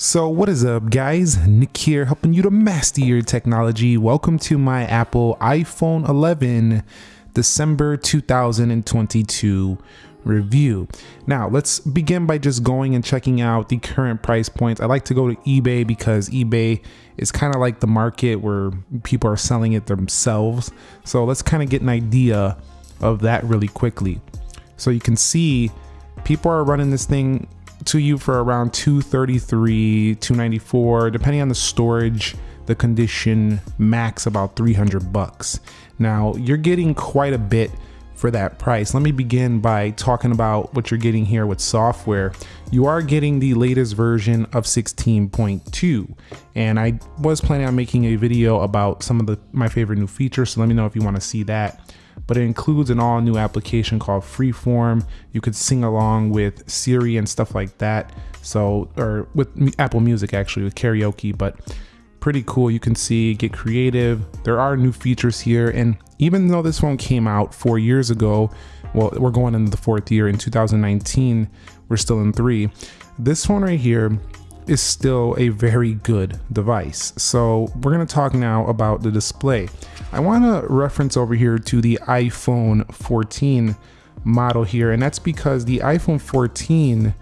So what is up guys, Nick here helping you to master your technology. Welcome to my Apple iPhone 11 December 2022 review. Now let's begin by just going and checking out the current price points. I like to go to eBay because eBay is kind of like the market where people are selling it themselves. So let's kind of get an idea of that really quickly. So you can see people are running this thing to you for around 233 294 depending on the storage the condition max about 300 bucks. Now you're getting quite a bit for that price. Let me begin by talking about what you're getting here with software. You are getting the latest version of 16.2 and i was planning on making a video about some of the my favorite new features so let me know if you want to see that but it includes an all new application called Freeform. You could sing along with Siri and stuff like that. So, or with Apple Music actually with karaoke, but pretty cool. You can see, get creative. There are new features here. And even though this phone came out four years ago, well, we're going into the fourth year in 2019, we're still in three. This phone right here is still a very good device. So we're gonna talk now about the display. I wanna reference over here to the iPhone 14 model here, and that's because the iPhone 14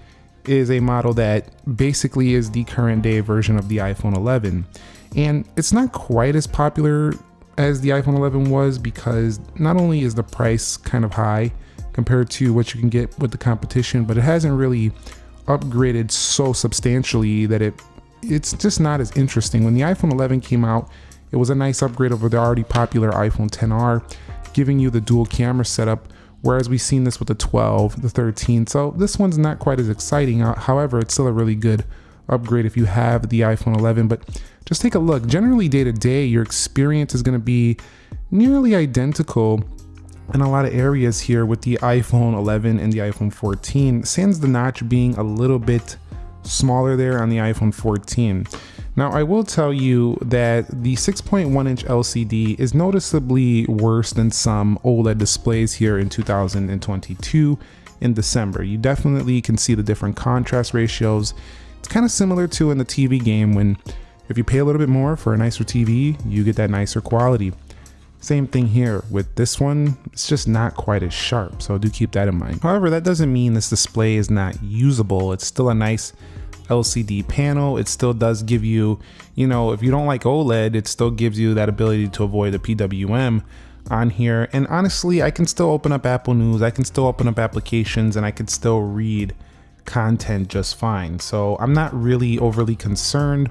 is a model that basically is the current day version of the iPhone 11. And it's not quite as popular as the iPhone 11 was because not only is the price kind of high compared to what you can get with the competition, but it hasn't really upgraded so substantially that it it's just not as interesting. When the iPhone 11 came out, it was a nice upgrade over the already popular iPhone 10R, giving you the dual camera setup. Whereas we've seen this with the 12, the 13. So this one's not quite as exciting. Uh, however, it's still a really good upgrade if you have the iPhone 11. But just take a look. Generally, day to day, your experience is going to be nearly identical in a lot of areas here with the iPhone 11 and the iPhone 14, sans the notch being a little bit smaller there on the iPhone 14. Now I will tell you that the 6.1 inch LCD is noticeably worse than some OLED displays here in 2022 in December. You definitely can see the different contrast ratios. It's kind of similar to in the TV game when if you pay a little bit more for a nicer TV, you get that nicer quality. Same thing here with this one, it's just not quite as sharp, so do keep that in mind. However, that doesn't mean this display is not usable. It's still a nice LCD panel. It still does give you, you know, if you don't like OLED, it still gives you that ability to avoid the PWM on here. And honestly, I can still open up Apple News, I can still open up applications, and I can still read content just fine. So I'm not really overly concerned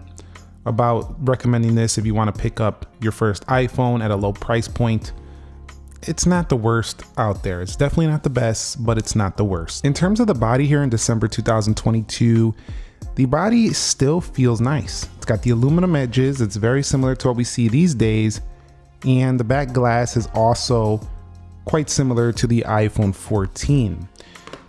about recommending this if you want to pick up your first iPhone at a low price point. It's not the worst out there. It's definitely not the best, but it's not the worst. In terms of the body here in December 2022, the body still feels nice. It's got the aluminum edges. It's very similar to what we see these days. And the back glass is also quite similar to the iPhone 14.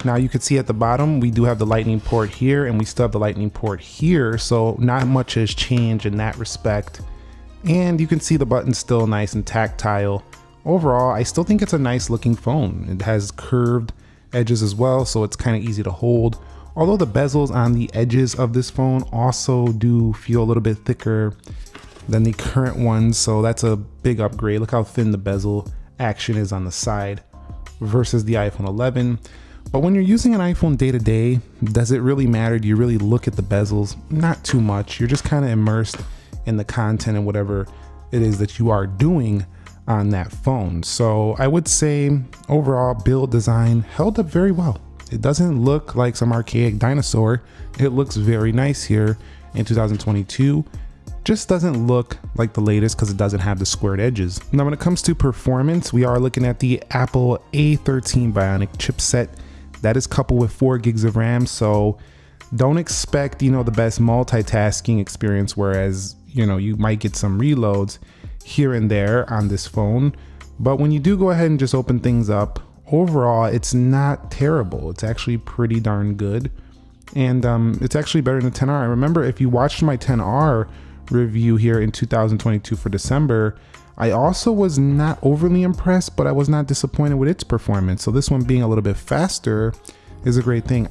Now you can see at the bottom, we do have the lightning port here and we still have the lightning port here. So not much has changed in that respect. And you can see the button still nice and tactile. Overall, I still think it's a nice looking phone. It has curved edges as well, so it's kind of easy to hold. Although the bezels on the edges of this phone also do feel a little bit thicker than the current ones, so that's a big upgrade. Look how thin the bezel action is on the side versus the iPhone 11. But when you're using an iPhone day to day, does it really matter? Do you really look at the bezels? Not too much. You're just kind of immersed in the content and whatever it is that you are doing on that phone. So I would say overall build design held up very well. It doesn't look like some archaic dinosaur. It looks very nice here in 2022. Just doesn't look like the latest because it doesn't have the squared edges. Now when it comes to performance, we are looking at the Apple A13 Bionic chipset that is coupled with four gigs of RAM. So don't expect, you know, the best multitasking experience, whereas, you know, you might get some reloads here and there on this phone. But when you do go ahead and just open things up, overall, it's not terrible. It's actually pretty darn good. And um, it's actually better than the 10R. I remember if you watched my 10R review here in 2022 for December, I also was not overly impressed, but I was not disappointed with its performance. So this one being a little bit faster is a great thing.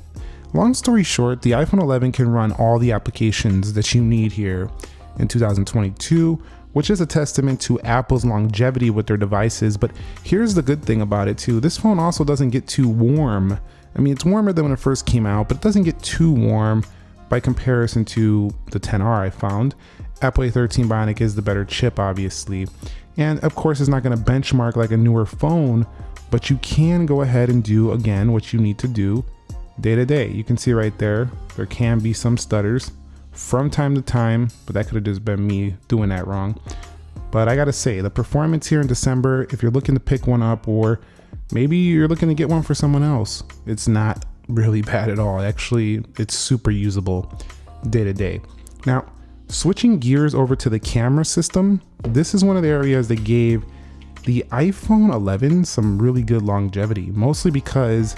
Long story short, the iPhone 11 can run all the applications that you need here in 2022, which is a testament to Apple's longevity with their devices. But here's the good thing about it too. This phone also doesn't get too warm. I mean, it's warmer than when it first came out, but it doesn't get too warm by comparison to the 10R I found. Apple A13 Bionic is the better chip, obviously. And of course, it's not going to benchmark like a newer phone, but you can go ahead and do again what you need to do day to day. You can see right there, there can be some stutters from time to time, but that could have just been me doing that wrong. But I gotta say, the performance here in December, if you're looking to pick one up or maybe you're looking to get one for someone else, it's not really bad at all. Actually, it's super usable day to day. Now, switching gears over to the camera system, this is one of the areas that gave the iPhone 11 some really good longevity, mostly because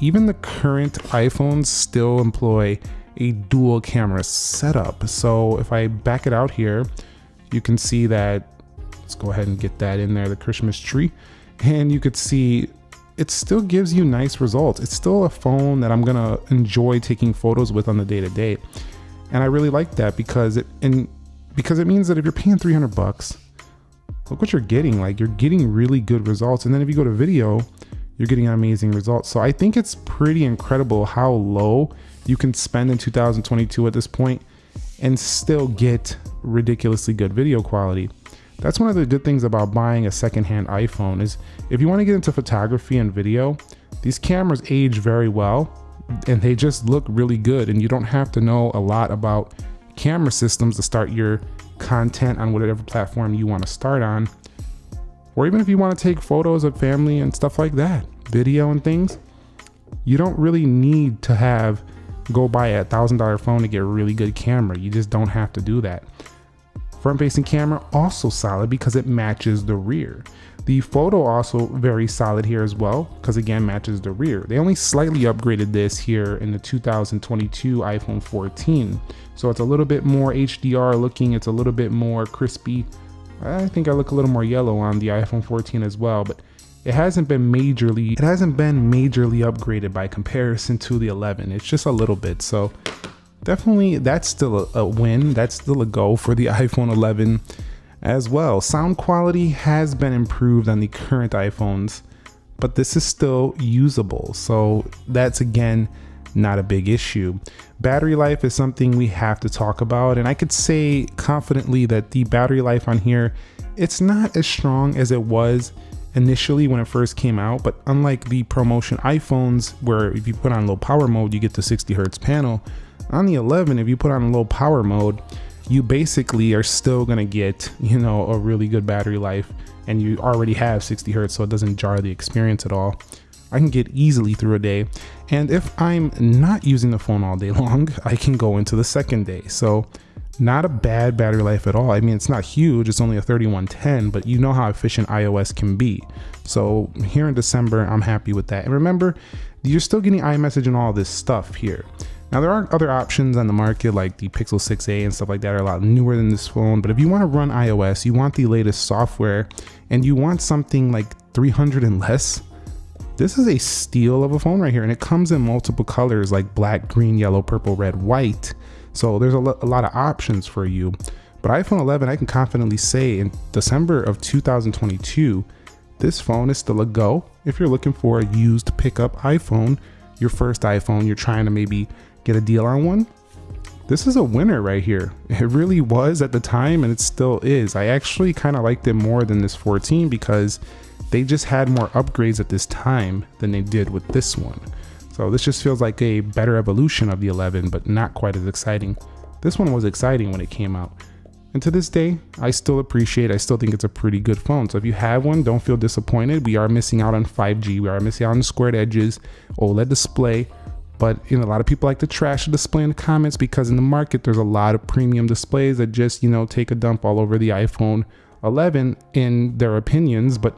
even the current iPhones still employ a dual camera setup. So if I back it out here, you can see that, let's go ahead and get that in there, the Christmas tree. And you could see it still gives you nice results. It's still a phone that I'm gonna enjoy taking photos with on the day to day. And I really like that because it, and because it means that if you're paying 300 bucks, look what you're getting. Like you're getting really good results. And then if you go to video, you're getting amazing results. So I think it's pretty incredible how low you can spend in 2022 at this point and still get ridiculously good video quality. That's one of the good things about buying a secondhand iPhone is if you want to get into photography and video, these cameras age very well and they just look really good and you don't have to know a lot about camera systems to start your content on whatever platform you want to start on or even if you want to take photos of family and stuff like that, video and things, you don't really need to have go buy a thousand dollar phone to get a really good camera. You just don't have to do that. Front facing camera also solid because it matches the rear. The photo also very solid here as well because again matches the rear. They only slightly upgraded this here in the 2022 iPhone 14. So it's a little bit more HDR looking, it's a little bit more crispy, I think I look a little more yellow on the iPhone 14 as well, but it hasn't been majorly it hasn't been majorly upgraded by comparison to the 11. It's just a little bit. So definitely that's still a, win. That's still a go for the iPhone 11 as well. Sound quality has been improved on the current iPhones, but this is still usable. So that's again not a big issue. Battery life is something we have to talk about, and I could say confidently that the battery life on here, it's not as strong as it was initially when it first came out, but unlike the ProMotion iPhones, where if you put on low power mode, you get the 60 hertz panel, on the 11, if you put on low power mode, you basically are still gonna get, you know, a really good battery life and you already have 60 hertz, so it doesn't jar the experience at all. I can get easily through a day. And if I'm not using the phone all day long, I can go into the second day. So not a bad battery life at all. I mean, it's not huge, it's only a 3110, but you know how efficient iOS can be. So here in December, I'm happy with that. And remember, you're still getting iMessage and all this stuff here. Now there are other options on the market like the Pixel 6a and stuff like that are a lot newer than this phone, but if you want to run iOS, you want the latest software and you want something like 300 and less, this is a steal of a phone right here, and it comes in multiple colors like black, green, yellow, purple, red, white. So there's a, lo a lot of options for you. But iPhone 11, I can confidently say in December of 2022, this phone is still a go. If you're looking for a used pickup iPhone, your first iPhone, you're trying to maybe get a deal on one, this is a winner right here. It really was at the time and it still is. I actually kind of liked it more than this 14 because they just had more upgrades at this time than they did with this one. So this just feels like a better evolution of the 11, but not quite as exciting. This one was exciting when it came out. And to this day, I still appreciate, I still think it's a pretty good phone. So if you have one, don't feel disappointed. We are missing out on 5G. We are missing out on squared edges, OLED display. But you know, a lot of people like to trash the display in the comments because in the market, there's a lot of premium displays that just, you know, take a dump all over the iPhone 11 in their opinions. But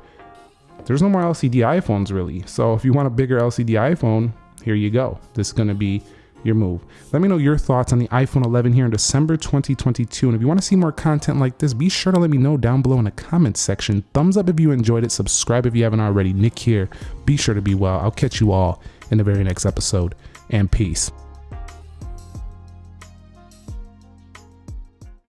there's no more LCD iPhones really. So if you want a bigger LCD iPhone, here you go. This is gonna be your move. Let me know your thoughts on the iPhone 11 here in December 2022. And if you want to see more content like this, be sure to let me know down below in the comments section. Thumbs up if you enjoyed it. Subscribe if you haven't already. Nick here. Be sure to be well. I'll catch you all in the very next episode. and peace.